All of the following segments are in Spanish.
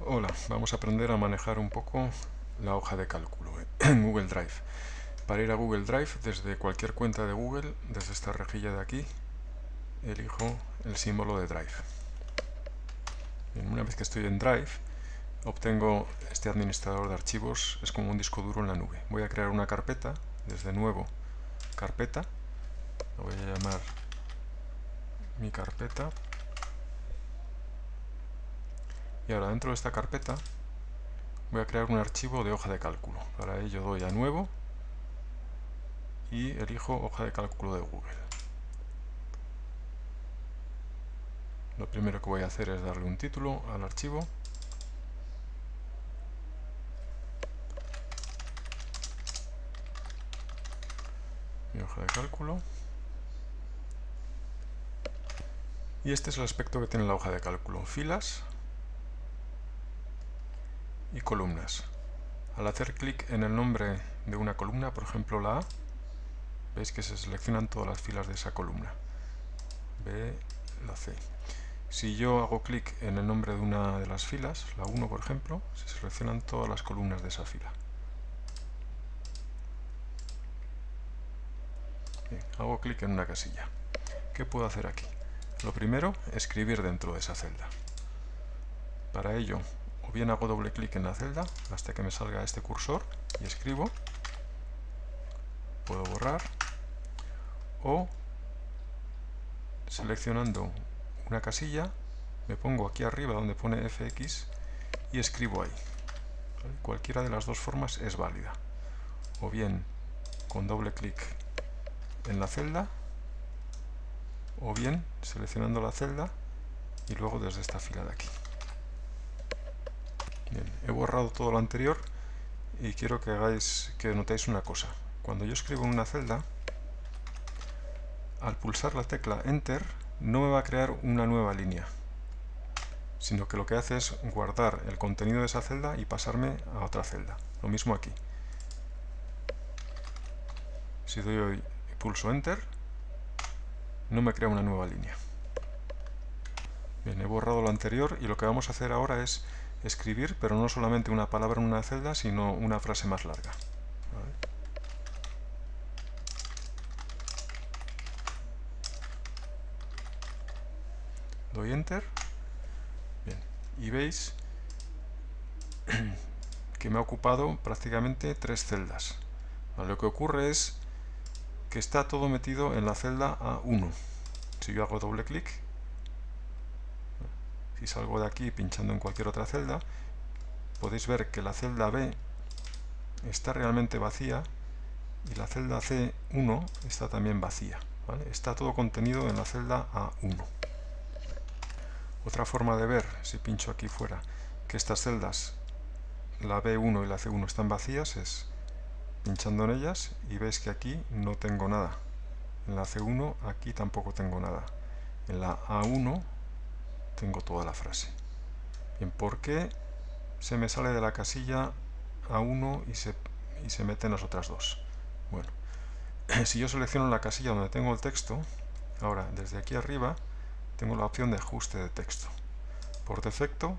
Hola, vamos a aprender a manejar un poco la hoja de cálculo en Google Drive. Para ir a Google Drive, desde cualquier cuenta de Google, desde esta rejilla de aquí, elijo el símbolo de Drive. una vez que estoy en Drive, obtengo este administrador de archivos, es como un disco duro en la nube. Voy a crear una carpeta, desde nuevo, carpeta, lo voy a llamar mi carpeta y ahora dentro de esta carpeta voy a crear un archivo de hoja de cálculo. Para ello doy a nuevo y elijo hoja de cálculo de Google. Lo primero que voy a hacer es darle un título al archivo. Mi hoja de cálculo. Y este es el aspecto que tiene la hoja de cálculo. Filas, y columnas. Al hacer clic en el nombre de una columna, por ejemplo la A, veis que se seleccionan todas las filas de esa columna. B, la C. Si yo hago clic en el nombre de una de las filas, la 1 por ejemplo, se seleccionan todas las columnas de esa fila. hago clic en una casilla. ¿Qué puedo hacer aquí? Lo primero, escribir dentro de esa celda. Para ello, o bien hago doble clic en la celda hasta que me salga este cursor y escribo. Puedo borrar. O seleccionando una casilla me pongo aquí arriba donde pone fx y escribo ahí. Cualquiera de las dos formas es válida. O bien con doble clic en la celda o bien seleccionando la celda y luego desde esta fila de aquí he borrado todo lo anterior y quiero que hagáis que notéis una cosa. Cuando yo escribo en una celda, al pulsar la tecla Enter, no me va a crear una nueva línea, sino que lo que hace es guardar el contenido de esa celda y pasarme a otra celda. Lo mismo aquí. Si doy hoy pulso Enter, no me crea una nueva línea. Bien, he borrado lo anterior y lo que vamos a hacer ahora es escribir, pero no solamente una palabra en una celda, sino una frase más larga. Doy Enter. Y veis que me ha ocupado prácticamente tres celdas. Lo que ocurre es que está todo metido en la celda A1. Si yo hago doble clic, si salgo de aquí pinchando en cualquier otra celda, podéis ver que la celda B está realmente vacía y la celda C1 está también vacía. Está todo contenido en la celda A1. Otra forma de ver, si pincho aquí fuera, que estas celdas, la B1 y la C1 están vacías, es pinchando en ellas y veis que aquí no tengo nada. En la C1 aquí tampoco tengo nada. En la A1 tengo toda la frase. ¿por qué se me sale de la casilla a 1 y se, y se mete en las otras dos? Bueno, si yo selecciono la casilla donde tengo el texto, ahora desde aquí arriba tengo la opción de ajuste de texto. Por defecto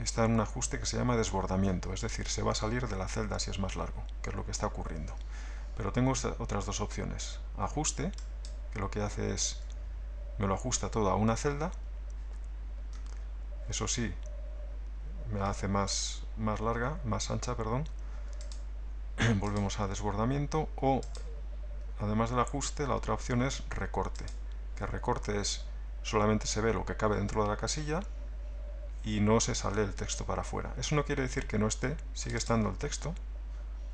está en un ajuste que se llama desbordamiento, es decir, se va a salir de la celda si es más largo, que es lo que está ocurriendo. Pero tengo otras dos opciones. Ajuste, que lo que hace es me lo ajusta todo a una celda, eso sí, me hace más, más larga, más ancha, perdón. Volvemos a desbordamiento o, además del ajuste, la otra opción es recorte. Que recorte es solamente se ve lo que cabe dentro de la casilla y no se sale el texto para afuera. Eso no quiere decir que no esté, sigue estando el texto.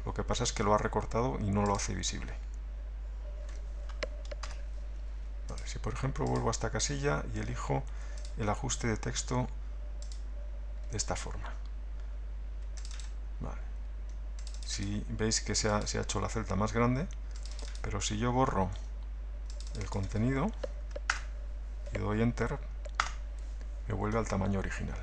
Lo que pasa es que lo ha recortado y no lo hace visible. si por ejemplo vuelvo a esta casilla y elijo el ajuste de texto de esta forma. Si veis que se ha, se ha hecho la celda más grande, pero si yo borro el contenido y doy Enter, me vuelve al tamaño original.